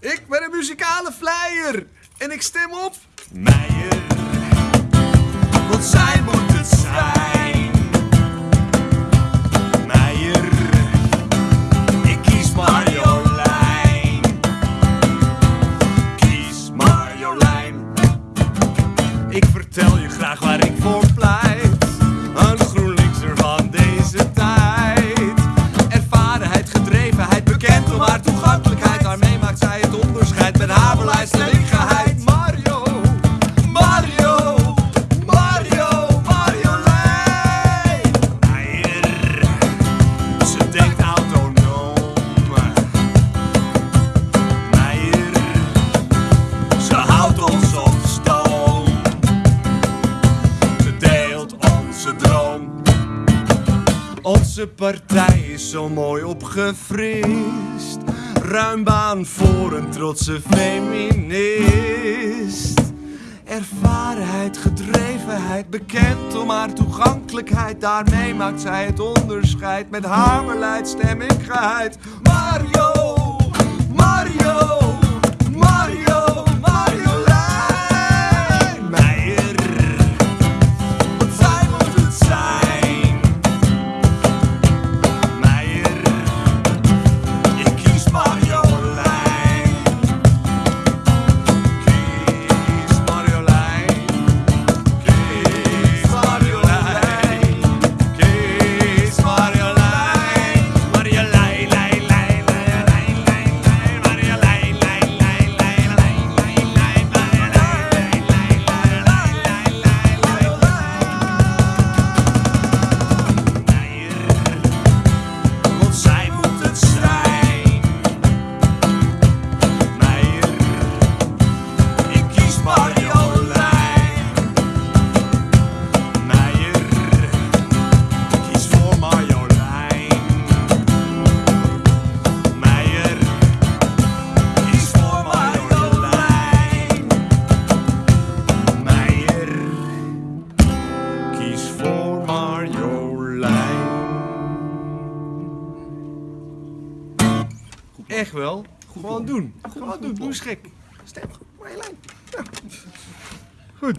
Ik ben een muzikale flyer en ik stem op Meijer, want zij moet het zijn. Meijer, ik kies Marjolein. Kies Marjolein. Ik vertel je graag waar ik voor pleit. Een GroenLinkser van deze tijd. Ervarenheid, gedrevenheid, bekend om haar toegankelijkheid. Daarmee maakt zij het onderscheid met haar beleidsstelligheid. Mario, Mario, Mario, Marjolein. Meijer, ze denkt autonoom. Meijer, ze houdt ons op stoom. Ze deelt onze droom. Onze partij is zo mooi opgefrist. Ruim baan voor een trotse feminist. Ervarenheid, gedrevenheid, bekend om haar toegankelijkheid. Daarmee maakt zij het onderscheid met haar stem ik Mario, Echt wel. Gewoon doen. Gewoon doen. Doe eens gek. Stem. Marjolein. Ja.